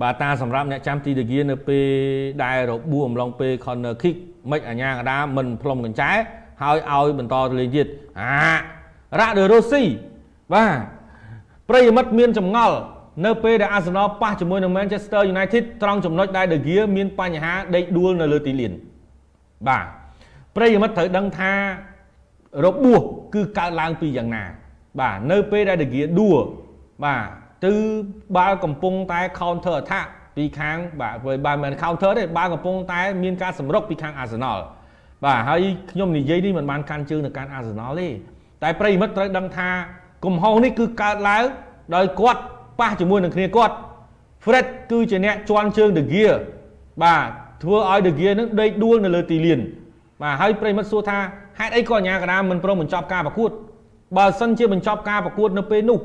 បាទតាសម្រាប់អ្នកចាំទីដេហ្គានៅពេលដែលរបួសអំឡុងពេល corner kick មិនអាញាកដាមិនផ្លុំកញ្ចែហើយឲ្យបន្តទៅលេងទៀតអារ៉ាដឺរ៉ូស៊ីបាទប្រិយមិត្តមានចម្ងល់នៅពេលដែលអាសនលប៉ះជាមួយនឹង Manchester United ត្រង់ចំណុចដែល De Gea មានបញ្ហាដេកដួលនៅលើទីលានបាទប្រិយមិត្តត្រូវដឹងថារបួសគឺកើតឡើងពីយ៉ាងណា បាទនៅពេលដែល De Gea ដួលបាទ គឺបាល់កំពុងតែ counter attack ពីខាងបាទបើមិន counter ទេបាល់កំពុងតែមានការសម្រុកពីខាង Arsenal បាទហើយខ្ញុំនិយាយនេះមិនបានកាន់ជើងនៅកាន់ Arsenal ទេតែប្រិមិត្តត្រូវដឹងថាកំហុសនេះគឺកើតឡើងដោយគាត់ប៉ះជាមួយនឹងគ្នាគាត់ Fred គឺជាអ្នកជន់ជើង De Gea បាទធ្វើឲ្យ De Gea នឹងដេកដួលនៅលើទីលានបាទហើយប្រិមិត្តសួរថាហេតុអីក៏អាញាកណ្ដាលមិនព្រមបញ្ចប់ការប្រកួតបើសិនជាបញ្ចប់ការប្រកួតនៅពេលនោះ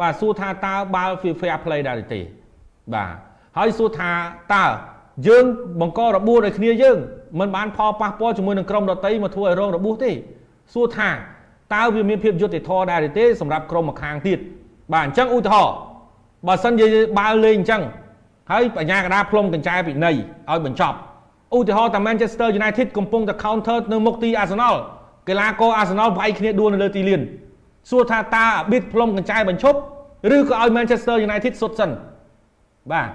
បាទសួរថាតើបាល់ fair play ដែរទេបាទហើយសួរថាតើយើងបង្ករបួសដោយគ្នាយើងមិនបានផលប៉ះពាល់ជាមួយនឹងក្រុមដតីមកធ្វើឲ្យរងរបួសទេសួរថាតើវាមានភាពយុត្តិធម៌ដែរទេសម្រាប់ក្រុមម្ខាងទៀតបាទអញ្ចឹងឧទាហរណ៍បើសិនជាបាល់លេងអញ្ចឹងហើយបញ្ញាកដាផ្លុំកញ្ចែពីនៃឲ្យបញ្ចប់ឧទាហរណ៍តា Manchester United កំពុងតែ counter នៅមុខទី Arsenal កីឡាករ Arsenal វាយគ្នាដួលនៅលើទីលាន សួរថាតើអាប៊ីតផ្លុំកញ្ចែបញ្ឈប់ឬក៏ឲ្យ Manchester United សុទ្ធសិនបាទ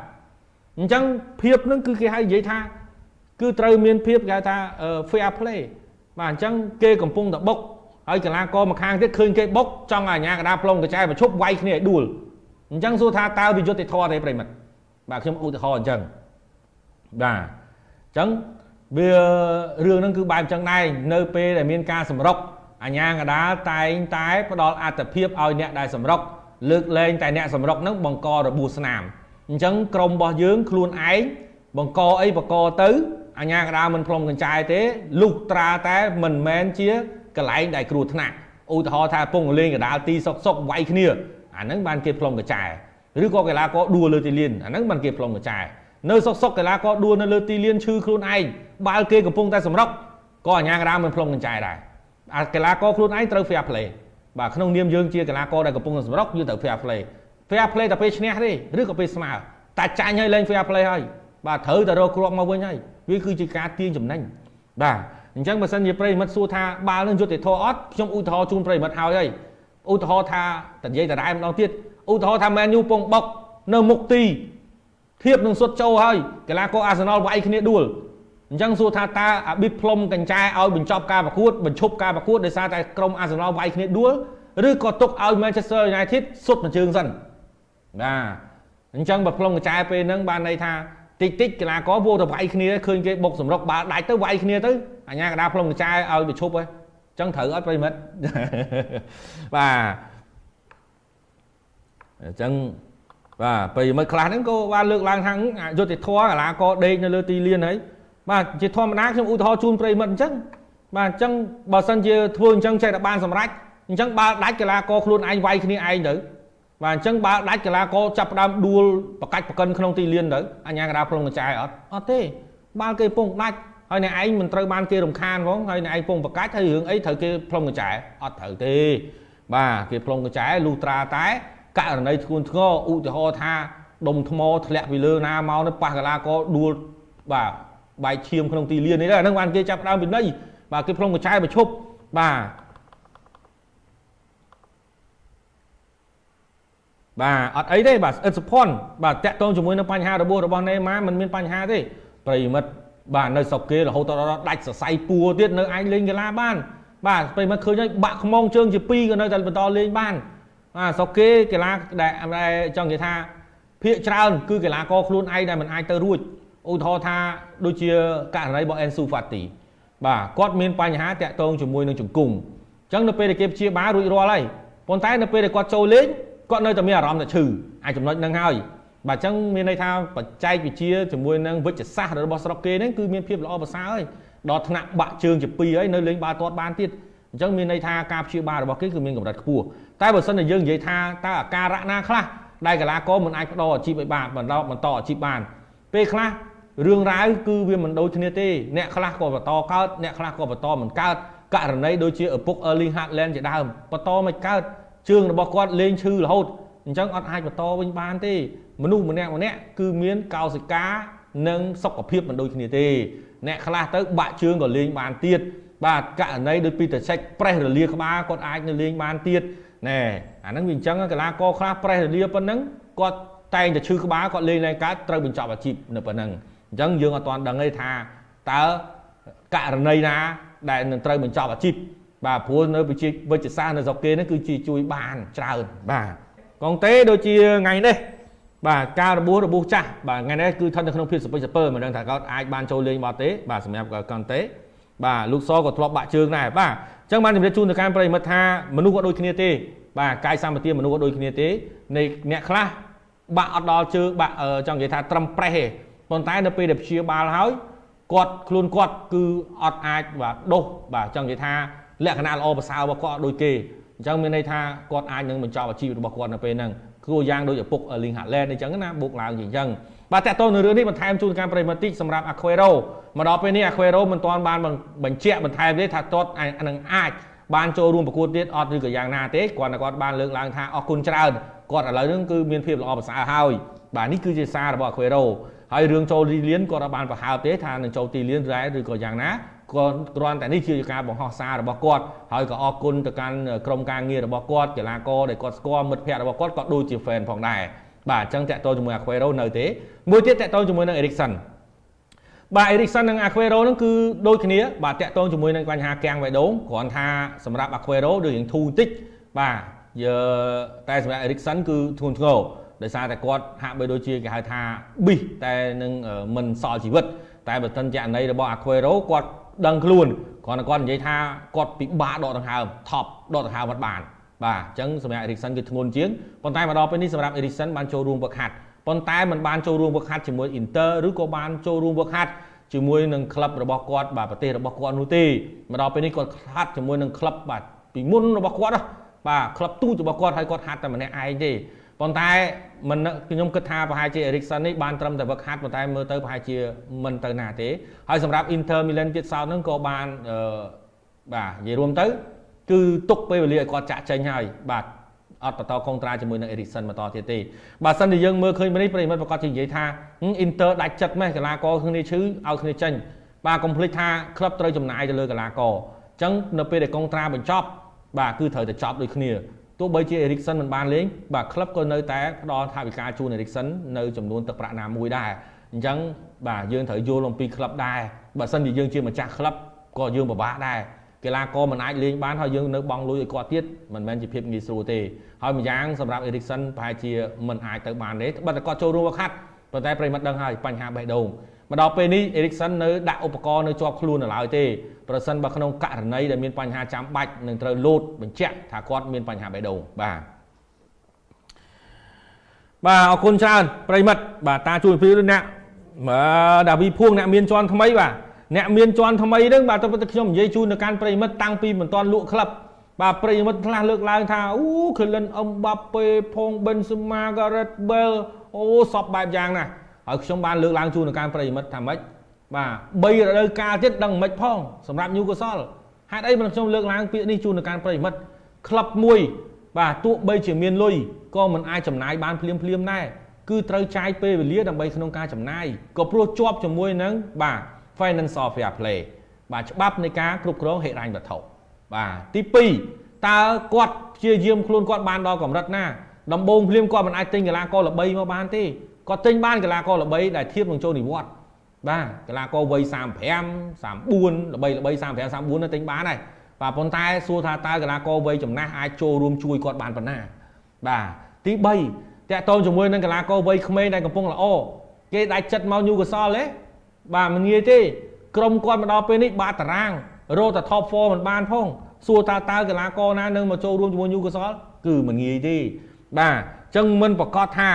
អញ្ចឹងភាពហ្នឹងគឺគេហៅនិយាយថា គឺត្រូវមានភាពគេហៅថា fair play បាទអញ្ចឹងគេកំពុងតែបុកហើយកីឡាករម្ខាងទៀតឃើញគេបុកចង់ឲ្យអាញាកដាផ្លុំកញ្ចែបញ្ឈប់វាយគ្នាឲ្យដួលអញ្ចឹងសួរថាតើវិយុទ្ធធម៌ទេប្រិមិត្តបាទខ្ញុំឧទាហរណ៍អញ្ចឹងបាទអញ្ចឹងវារឿងហ្នឹងគឺបែបអញ្ចឹងដែរនៅពេលដែលមានការសម្រុក អាញាកដាតែងតែផ្ដល់អត្ថភាពឲ្យអ្នកដែលសម្រុកលើកលែងតែអ្នកសម្រុកហ្នឹងបង្ករបួសស្នាមអញ្ចឹងក្រុមរបស់យើងខ្លួនឯងបង្កអីបង្កទៅអញ្ញាកដាមិនផ្លុំកញ្ចែទេលុះត្រាតែមិនមែនជាកន្លែងដែលគ្រោះថ្នាក់ឧទាហរណ៍ថាពងលេងកដាលទីសុកសុកវាយគ្នាអាហ្នឹងបានគេផ្លុំកញ្ចែឬក៏កីឡាករដួលលើទីលានអាហ្នឹងបានគេផ្លុំកញ្ចែនៅសុកសុកកីឡាករដួលនៅលើទីលានឈឺខ្លួនឯងបាល់គេកំពុងតែសម្រុកក៏អញ្ញាកដាមិនផ្លុំកញ្ចែដែរ អាកីឡាករខ្លួនឯងត្រូវ fair play បាទក្នុងនាមយើងជាកីឡាករដែលកំពុងសម្រុកយើងត្រូវ fair play fair play តែពេលឈ្នះទេឬក៏ពេលស្មើតែចាញ់ឲ្យលេង fair play ហើយបាទត្រូវតែរកគ្រាប់មកវិញហើយវាគឺជាការទាញចំណេញបាទអញ្ចឹងបើសិនជាប្រិមិត្តសួរថាបាល់នឹងយុទ្ធធរអត់ខ្ញុំឧទាហរណ៍ជូនប្រិមិត្តហើយហើយឧទាហរណ៍ថាតនិយាយតរ៉ែម្ដងទៀតឧទាហរណ៍ថាមែនយូពងបុកនៅមុខទីធៀបនឹងសុតចូលហើយកីឡាករអាសនលវាយគ្នាដួល អញ្ចឹងសួរថាតើអាប៊ីតផ្លុំកញ្ចែឲ្យបញ្ចប់ការប្រកួតបញ្ឈប់ការប្រកួតដោយសារតែក្រុមអាសនលវាយគ្នាដួលឬក៏ទុកឲ្យ Manchester United សុទ្ធមួយជើងសិនបាទអញ្ចឹងបើផ្លុំកញ្ចែពេលហ្នឹងបានន័យថាតិចតិចកីឡាករវោទៅវាយគ្នាឃើញគេបុកសម្រុកបាល់ដាច់ទៅវាយគ្នាទៅអញ្ញាកដាផ្លុំកញ្ចែឲ្យបញ្ឈប់ហើយអញ្ចឹងត្រូវអត់ប្រិមិត្តបាទអញ្ចឹងបាទប្រិមិត្តខ្លះហ្នឹងក៏បានលើកឡើងថាយុទ្ធធរកីឡាករដេកនៅលើទីលានហើយ បាទជាធម្មតាខ្ញុំឧទាហរណ៍ជូនប្រិមិត្តអញ្ចឹងបាទអញ្ចឹងបើសិនជាធ្វើអញ្ចឹងចេះតែបានសម្រេចអញ្ចឹងបាល់ដាច់កីឡាករខ្លួនឯងវាយគ្នាឯងទៅបាទអញ្ចឹងបាល់ដាច់កីឡាករចាប់ផ្ដើមដួលបកាច់បកិនក្នុងទីលានទៅអញ្ញាកដាផ្លុំកញ្ចែអត់អត់ទេបាល់គេពងដាច់ហើយអ្នកឯងមិនត្រូវបានគេរំខានផងហើយអ្នកឯងពងបកាច់ហើយរឿងអីត្រូវគេផ្លុំកញ្ចែអត់ត្រូវទេបាទគេផ្លុំកញ្ចែលុះត្រាតែករណីធ្ងន់ធ្ងរឧទាហរណ៍ថាដុំថ្មធ្លាក់ពីលើណាមកនៅប៉ះកីឡាករដួលបាទ បែកឈាមក្នុងទីលាននេះដែរហ្នឹងបានគេចាប់ដើមពីនៃបាទគេផ្លុំកញ្ចែបញ្ឈប់បាទបាទអត់អីទេបាទអិតសុផុនបាទតាក់ទងជាមួយនឹងបញ្ហារបួសរបស់ណេម៉ាមិនមានបញ្ហាទេប្រិមិត្តបាទនៅស្រុកគេរហូតដល់ដាច់សរសៃពួរទៀតនៅអាចលេងកីឡាបាន បាទប្រិមិត្តឃើញហើយបាក់ខ្មងជើងជា2ក៏នៅតែបន្តលេងបានបាទស្រុកគេកីឡាដែលចង់និយាយថាភាកច្រើនគឺកីឡាករខ្លួនឯងដែលមិនអាចទៅរួច ឧទាហរណ៍ថាដូចជាករណីរបស់ Ensu Fati បាទគាត់មានបញ្ហាតាក់ទងជាមួយនឹងជង្គង់អញ្ចឹងនៅពេលដែលគេព្យាបាលរួចរាល់ហើយប៉ុន្តែនៅពេលដែលគាត់ចូលលេងគាត់នៅតែមានអារម្មណ៍ថាឈឺអាចចំណុចហ្នឹងហើយបាទអញ្ចឹងមានន័យថាបច្ចេកវិទ្យាជាមួយនឹងវិជ្ជសាស្ត្ររបស់ស្រុកគេហ្នឹងគឺមានភាពល្អប្រសើរហើយដល់ថ្នាក់បាក់ជើងជាពីរហើយនៅលេងបាល់ទាត់បានទៀតអញ្ចឹងមានន័យថាការព្យាបាលរបស់គេគឺមានកម្រិតខ្ពស់តែបើសិនជាយើងនិយាយថាតើអាការៈណាខ្លះដែលកីឡាករមិនអាចបដូរអាជីពឲ្យបានបន្តបន្តអាជីពបានពេលខ្លះ រឿងរ៉ាវគឺវាមិនដូចគ្នាទេអ្នកខ្លះក៏បន្តកើតអ្នកខ្លះក៏បន្តមិនកើតករណីដូចជាឪពុក Erling Haaland ជាដើមបន្តមិនកើតជើងរបស់គាត់លេងឈឺរហូតអញ្ចឹងអត់អាចបន្តវិញបានទេមនុស្សម្នាក់ម្នាក់គឺមានកោសិកានិងសុខភាពមិនដូចគ្នាទេអ្នកខ្លះទៅបាក់ជើងក៏លេងបានទៀតបាទករណីដូចពីតសេចប្រេះរលាក្បាលគាត់អាចនៅលេងបានទៀតណែអាហ្នឹងវាអញ្ចឹងកីឡាករខ្លះប្រេះរលាប៉ុណ្ណឹងគាត់តែងតែឈឺក្បាលគាត់លេងឡើងកើតត្រូវបញ្ចប់អាជីពនៅប៉ុណ្ណឹង អញ្ចឹងយើងអត់ទាន់ដឹងទេថាតើករណីណា ដែលនឹងត្រូវបញ្ចប់អាជីពបាទព្រោះនៅវិជាវិទ្យាសាស្ត្រនៅស្រុកគេនេះគឺជាជួយបានច្រើនបាទកងតេដូចជាថ្ងៃនេះបាទការរបួសរបួសចាស់បាទថ្ងៃនេះគឺស្ថិតនៅក្នុងភាពសពេចសពើមិនដឹងថាគាត់អាចបានចូលលេងបាត់ទេបាទសម្រាប់កងតេបាទលោកសក៏ធ្លាប់បាក់ជើងដែរបាទអញ្ចឹងបានជម្រាបជូនទៅកាន់ប្រិមិត្តថាមនុស្សក៏ដូចគ្នាទេបាទកាយសម្បទាមនុស្សក៏ដូចគ្នាទេនៃអ្នកខ្លះបាក់អត់ដល់ជើងបាក់ចង់និយាយថាត្រឹមប្រេះទេ ប៉ុន្តែនៅពេលដែលព្យាបាលហើយគាត់ខ្លួនគាត់គឺអត់អាចបាទដុសបាទចង់និយាយថាលក្ខណៈល្អប្រសើររបស់គាត់អត់ដូចគេអញ្ចឹងមានន័យថាគាត់អាចនឹងបញ្ចប់អាជីពរបស់គាត់នៅពេលហ្នឹងគួរយ៉ាងដូចឪពុក Erling Haaland អញ្ចឹងណាបុកឡើងជាអញ្ចឹងបាទតើតើនៅរឿងនេះបន្ថែមជូនការប្រិមត្តតិចសម្រាប់ Aquero មកដល់ពេលនេះ Aquero មិនទាន់បានបញ្ជាក់បន្ថែមទេថាតតនឹងអាចបានចូលរួមប្រកួតទៀតអត់ឬក៏យ៉ាងណាទេគាត់តែគាត់បានលើកឡើងថាអរគុណច្រើនគាត់ឥឡូវហ្នឹងគឺមានភាពល្អប្រសើរហើយបាទនេះគឺជាសាររបស់ Aquero ហើយរឿងចូលទីលានគាត់អត់បានប្រហើបទេថានឹងចូលទីលានរ៉ែឬក៏យ៉ាងណាគាត់គ្រាន់តែនេះជាការបង្ហោះសាររបស់គាត់ហើយក៏អរគុណទៅកាន់ក្រុមការងាររបស់គាត់កីឡាករដែលគាត់ស្គាល់មិត្តភ័ក្តិរបស់គាត់ក៏ដូចជា fan ផងដែរបាទអញ្ចឹងតាក់ទងជាមួយ Aquero នៅទេមួយទៀតតាក់ទងជាមួយនឹង Erikson បាទ Erikson និង Aquero ហ្នឹងគឺដូចគ្នាបាទតាក់ទងជាមួយនឹងបញ្ហាកាំងបេះដូងគ្រាន់ថាសម្រាប់ Aquero ដូចរៀងធូរបន្តិចបាទយើតែសម្រាប់ Erikson គឺធ្ងន់ធ្ងរ ដោយសារតែគាត់ហាក់បីដូចជាគេហៅថាប៊ីសតែនឹងមិនសល់ជីវិត តែបើទិនចករណីរបស់ Aquero គាត់ដឹងខ្លួនគ្រាន់តែគាត់និយាយថាគាត់ពិបាកដកដង្ហើមថប់ដកដង្ហើមអត់បានបាទអញ្ចឹងសម្រាប់ Erikson គឺធ្ងន់ជាងប៉ុន្តែមកដល់ពេលនេះសម្រាប់ Erikson បានចូលរួមវឹកហាត់ប៉ុន្តែมันបានចូលរួមវឹកហាត់ជាមួយ Inter ឬក៏បានចូលរួមវឹកហាត់ជាមួយនឹងក្លឹបរបស់គាត់បាទប្រទេសរបស់គាត់នោះទេមកដល់ពេលនេះគាត់ហាត់ជាមួយនឹងក្លឹបបាទពីមុនរបស់គាត់បាទក្លឹបទូចរបស់គាត់ហើយគាត់ហាត់តែម្នាក់ឯងទេ ប៉ុន្តែមិនខ្ញុំគិតថាប្រហែលជា Erikson នេះបានត្រឹមតែវឹកហាត់ប៉ុន្តែមើលទៅប្រហែលជាមិនទៅណាទេហើយសម្រាប់ Inter Milan ទៀតសោតហ្នឹងក៏បានអឺបាទនិយាយរួមទៅ គឺទុកពេលវេលាឲ្យគាត់ចាក់ចេញហើយបាទអត់បន្តកុងត្រាជាមួយនឹង Erikson បន្តទៀតទេបើសិនជាយើងមើលឃើញនេះប្រិមិត្តប្រកាសជានិយាយថា Inter ដាច់ចិត្តម៉េះកីឡាករគ្នាឈឺឲ្យគ្នាចេញបាទកុំភ្លេចថាក្លឹបត្រូវចំណាយទៅលើកីឡាករអញ្ចឹងនៅពេលដែលកុងត្រាបញ្ចប់បាទគឺត្រូវតែចប់ដូចគ្នា ទោះបីជា Erikson មិនបានលេងបាទក្លឹបក៏នៅតែផ្ដល់ថវិកាជូន Erikson នៅចំនួនទឹកប្រាក់ណាមួយដែរអញ្ចឹងបាទយើងត្រូវយល់អំពីក្លឹបដែរបើសិនជាយើងជាម្ចាស់ក្លឹបក៏យើងពិបាកដែរកីឡាករមិនអាចលេងបានហើយយើងនៅបង់លុយឲ្យគាត់ទៀតមិនមែនជាភាពងាយស្រួលទេហើយម្យ៉ាងសម្រាប់ Erikson ប្រហែលជាមិនអាចទៅបានទេបើតែគាត់ចូលរួមវឹកហាត់ប៉ុន្តែប្រិមត្តដឹងហើយបញ្ហាបេះដូងមកដល់ពេលនេះ Erikson នៅដាក់ឧបករណ៍នៅជាប់ខ្លួននៅឡើយទេ ប្រសិនបើក្នុងករណីដែលមានបញ្ហាចាំបាច់នឹងត្រូវលោតបញ្ជាក់ថាគាត់មានបញ្ហាបេះដូងបាទបាទអរគុណច្រើនប្រិមិត្តបាទតាជួយពីអ្នកបាទដាវីភួងអ្នកមានជាន់ថ្មីបាទអ្នកមានជាន់ថ្មីហ្នឹងបាទទៅខ្ញុំនិយាយជូនទៅកាន់ប្រិមិត្តតាំងពីមិនទាន់លក់ក្លឹបបាទប្រិមិត្តខ្លះលើកឡើងថាអូខេលិនអឹមបាប៉េផងប៊ិនស៊ូម៉ាការ៉េតបែលអូសពបែបយ៉ាងណាហើយខ្ញុំបានលើកឡើងជូនទៅកាន់ប្រិមិត្តថាម៉េច បាទ3រដូវកាលទៀតដឹងមិនផងសម្រាប់ញូកុសលហេតុអីមិនខ្ញុំលើកឡើងពាក្យនេះជូនទៅកាន់ប្រិមិត្តក្លឹបមួយ បាទទោះបីជាមានលុយក៏មិនអាចចំណាយបានភ្លាមភ្លាមដែរគឺត្រូវចាយពេលវេលាដើម្បីក្នុងការចំណាយក៏ព្រោះជាប់ជាមួយនឹងបាទ financial fair play បាទច្បាប់នៃការគ្រប់គ្រងហិរញ្ញវត្ថុបាទទី2តើគាត់ព្យាយាមខ្លួនគាត់បានដល់កម្រិតណាដំបូងភ្លាមគាត់មិនអាចទិញកីឡាករល្បីមកបានទេគាត់ទិញបានកីឡាករល្បីដែលធៀបនឹងចូលនិវត្តន៍ បាទកីឡាករវ័យ35 34ល្បីល្បី35 34នៅទិញបានហើយបាទប៉ុន្តែសួរថាតើកីឡាករវ័យចំណាស់អាចចូលរួមជួយគាត់បានប៉ុណ្ណាបាទទី3តកតងជាមួយនឹងកីឡាករវ័យក្មេងដែលកំពុងល្អគេដាច់ចិត្តមកញូកសលទេបាទមិនងាយទេក្រុមគាត់មកដល់ពេលនេះបាតតារាងរកតែ top 4មិនបានផងសួរតើតើកីឡាករណានឹងមកចូលរួមជាមួយញូកសលគឺមិនងាយទេបាទអញ្ចឹងមិនប្រកាសថា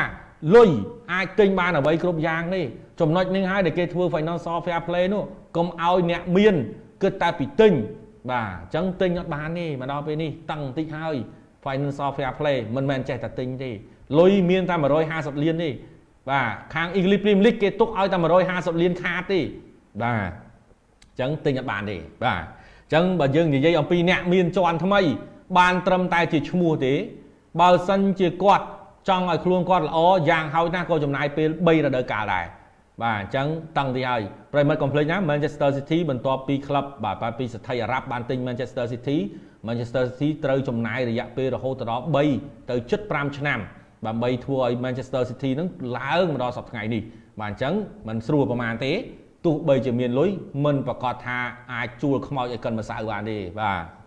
លុយអាចទិញបានអ្វីគ្រប់យ៉ាងទេ ចំណុចនេះហើយដែលគេធ្វើ financial fair play នោះកុំឲ្យអ្នកមានគិតតែពីទិញបាទអញ្ចឹងទិញអត់បានទេមកដល់ពេលនេះតឹងបន្តិចហើយ financial fair play មិនមែនចេះតែទិញទេលុយមានតែ150លានទេបាទខាង English Premier League គេទុកឲ្យតែ150លានខាតទេបាទអញ្ចឹងទិញអត់បានទេបាទអញ្ចឹងបើយើងនិយាយអំពីអ្នកមានជាន់ថ្មី បានត្រឹមតែជាឈ្មោះទេ បើសិនជាគាត់ចង់ឲ្យខ្លួនគាត់ល្អយ៉ាងហោចណាស់ក៏ចំណាយពេល3រដូវកាលដែរ បាទអញ្ចឹងតឹងទីហើយប្រិមិត្តកុំភ្លេចណា Manchester City បន្ទាប់ពីក្លឹបបាទបាទពីស្ថិអារ៉ាប់បានទិញ Manchester City Manchester City ត្រូវចំណាយរយៈពេលរហូតដល់3ទៅជិត5ឆ្នាំដើម្បីធ្វើឲ្យ Manchester City នឹងឡើងមកដល់សប្តាហ៍ថ្ងៃនេះបាទអញ្ចឹងมันស្រួលប្រហែលទេទោះបីជាមានលុយមិនប្រកាសថាអាចជួលខ្មោចឲ្យកិនម្សៅបានទេបាទ